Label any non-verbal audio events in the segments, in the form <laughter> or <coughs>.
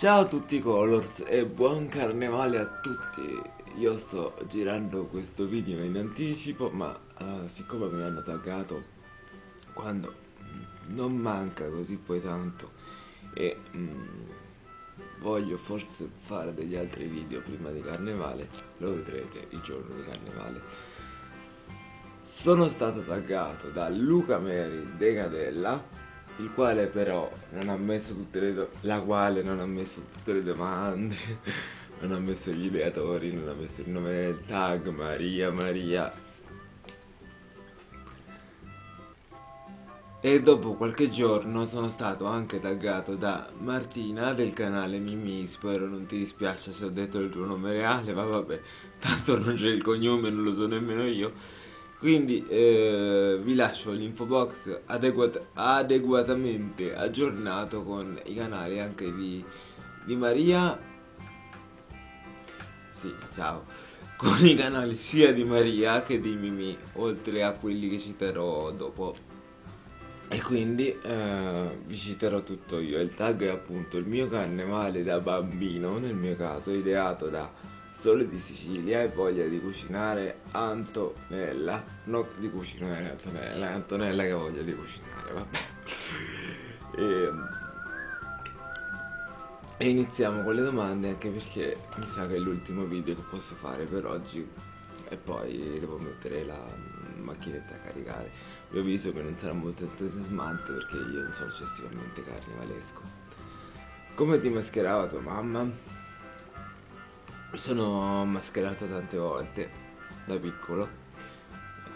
Ciao a tutti Colors e buon carnevale a tutti. Io sto girando questo video in anticipo ma uh, siccome mi hanno taggato quando non manca così poi tanto e um, voglio forse fare degli altri video prima di carnevale lo vedrete il giorno di carnevale. Sono stato taggato da Luca Meri Decadella il quale però non ha messo tutte le la quale non ha messo tutte le domande <laughs> non ha messo gli ideatori non ha messo il nome del tag Maria Maria. E dopo qualche giorno sono stato anche taggato da Martina del canale Mimi spero non ti dispiace se ho detto il tuo nome reale ma vabbè tanto non c'è il cognome non lo so nemmeno io quindi eh, vi lascio l'info box adeguat adeguatamente aggiornato con i canali anche di, di Maria. Sì ciao. Con i canali sia di Maria che di Mimi oltre a quelli che citerò dopo. E quindi eh, vi citerò tutto io. Il tag è appunto il mio carnevale da bambino nel mio caso ideato da Sole di Sicilia e voglia di cucinare Antonella. Non di cucinare Antonella Antonella che voglia di cucinare vabbè. <laughs> E, e iniziamo con le domande anche perché mi sa che è l'ultimo video che posso fare per oggi e poi devo mettere la macchinetta a caricare. Vi avviso che non sarà molto entusiasmante perché io non sono eccessivamente carnevalesco come ti mascherava tua mamma? Sono mascherato tante volte da piccolo.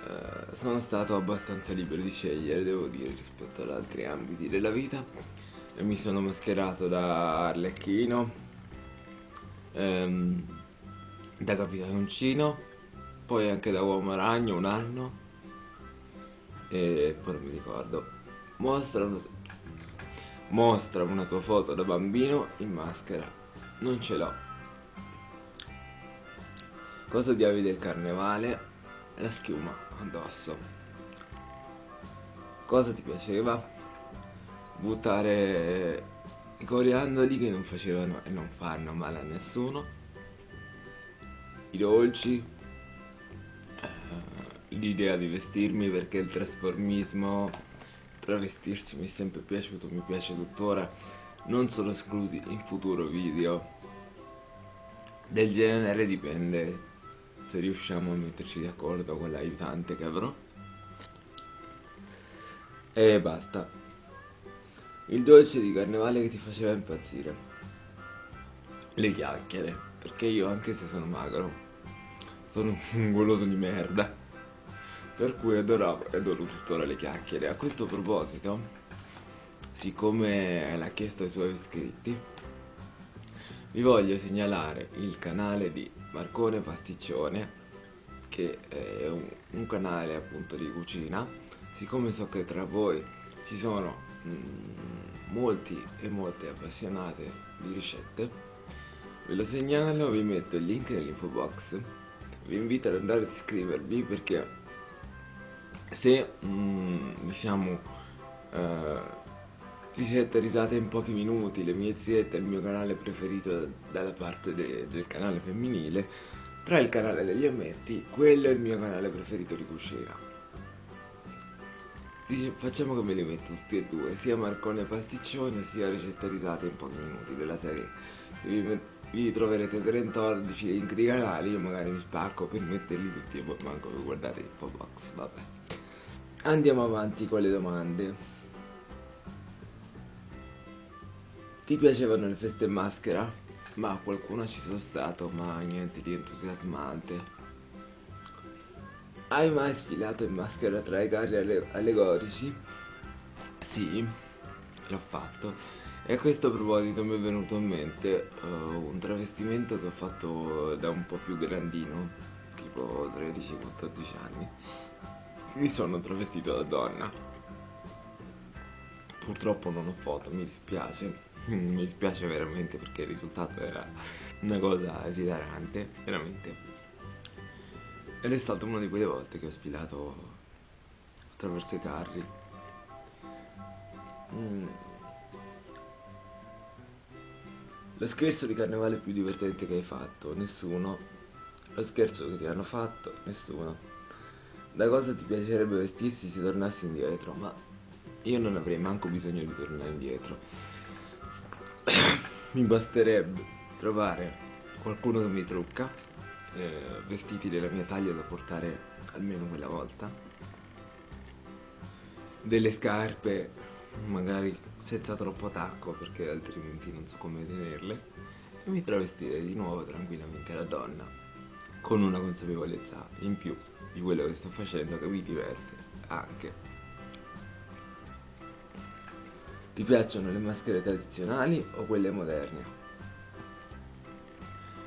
Eh, sono stato abbastanza libero di scegliere devo dire rispetto ad altri ambiti della vita. E mi sono mascherato da Arlecchino ehm, da Capitanoncino poi anche da Uomo Ragno un anno. E poi non mi ricordo. Mostra una, mostra una tua foto da bambino in maschera. Non ce l'ho Cosa odiavi del carnevale? La schiuma addosso. Cosa ti piaceva? Buttare i coriandoli che non facevano e non fanno male a nessuno. I dolci. Eh, l'idea di vestirmi perché il trasformismo, travestirsi mi è sempre piaciuto, mi piace tuttora. Non sono esclusi in futuro video del genere dipende se riusciamo a metterci d'accordo con l'aiutante che avrò. E basta. Il dolce di carnevale che ti faceva impazzire. Le chiacchiere. Perché io anche se sono magro sono un goloso di merda. Per cui adoravo e adoro tuttora le chiacchiere. A questo proposito siccome l'ha chiesto ai suoi iscritti vi voglio segnalare il canale di Marcone Pasticcione che è un, un canale appunto di cucina. Siccome so che tra voi ci sono mm, molti e molte appassionate di ricette ve lo segnalo, vi metto il link nell'info box. Vi invito ad andare ad iscrivervi perché se mm, diciamo eh, ricette risate in pochi minuti, le mie ziette, il mio canale preferito dalla parte de del canale femminile, tra il canale degli ammetti, quello è il mio canale preferito di cucina. Dice, facciamo che me li metto tutti e due, sia Marcone Pasticcione sia ricette risate in pochi minuti della serie. Vi, vi troverete 14 link di canali, io magari mi spacco per metterli tutti e poi manco per guardare l'info box, vabbè. Andiamo avanti con le domande. Ti piacevano le feste in maschera? Ma qualcuno ci sono stato, ma niente di entusiasmante. Hai mai sfilato in maschera tra i carri alle allegorici? Sì, l'ho fatto. E a questo proposito mi è venuto in mente uh, un travestimento che ho fatto da un po' più grandino, tipo 13-14 anni. Mi sono travestito da donna. Purtroppo non ho foto, mi dispiace mi dispiace veramente perché il risultato era una cosa esilarante, veramente. Ed è stata una di quelle volte che ho sfilato attraverso i carri. Mm. Lo scherzo di carnevale più divertente che hai fatto? Nessuno. Lo scherzo che ti hanno fatto? Nessuno. Da cosa ti piacerebbe vestirsi se tornassi indietro? Ma io non avrei manco bisogno di tornare indietro. <coughs> Mi basterebbe trovare qualcuno che mi trucca, eh, vestiti della mia taglia da portare almeno quella volta, delle scarpe magari senza troppo tacco perché altrimenti non so come tenerle. E mi travestirei di nuovo tranquillamente da donna con una consapevolezza in più di quello che sto facendo che mi diverte anche ti piacciono le maschere tradizionali o quelle moderne?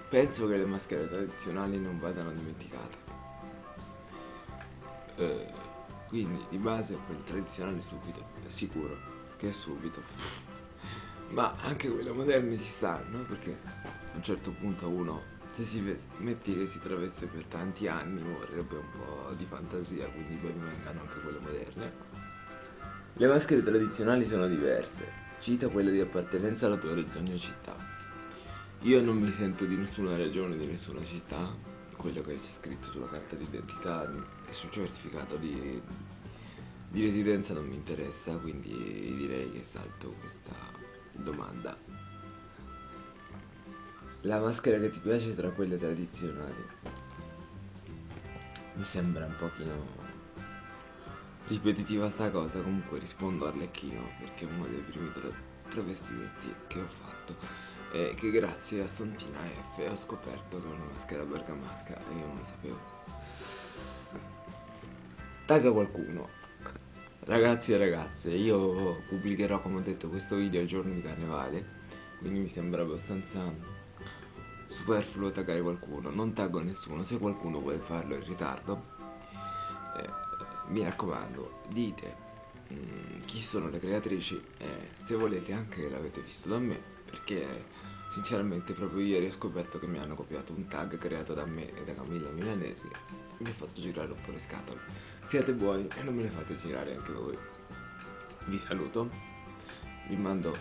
Penso che le maschere tradizionali non vadano dimenticate. Eh, quindi di base quelle tradizionali subito, sicuro che è subito. <laughs> Ma anche quelle moderne ci stanno, perché a un certo punto uno, se si metti che si traveste per tanti anni, vorrebbe un po' di fantasia, quindi ben vengano anche quelle moderne. Le maschere tradizionali sono diverse, cita quella di appartenenza alla tua regione o città. Io non mi sento di nessuna regione, di nessuna città, quello che c'è scritto sulla carta d'identità e sul certificato di, di residenza non mi interessa, quindi direi che salto questa domanda. La maschera che ti piace tra quelle tradizionali? Mi sembra un pochino ripetitiva sta cosa, comunque rispondo Arlecchino perché è uno dei primi travestimenti che ho fatto e che grazie a Santina F ho scoperto è una maschera bergamasca e io non lo sapevo. Tagga qualcuno. Ragazzi e ragazze, io pubblicherò come ho detto questo video il giorno di carnevale, quindi mi sembra abbastanza superfluo taggare qualcuno, non taggo nessuno, se qualcuno vuole farlo in ritardo, eh, mi raccomando, dite mm, chi sono le creatrici e se volete anche l'avete visto da me perché sinceramente proprio ieri ho scoperto che mi hanno copiato un tag creato da me e da Camilla Milanesi mi ha fatto girare un po' le scatole. Siate buoni e non me le fate girare anche voi. Vi saluto, vi mando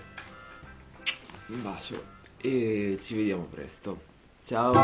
un bacio e ci vediamo presto. Ciao!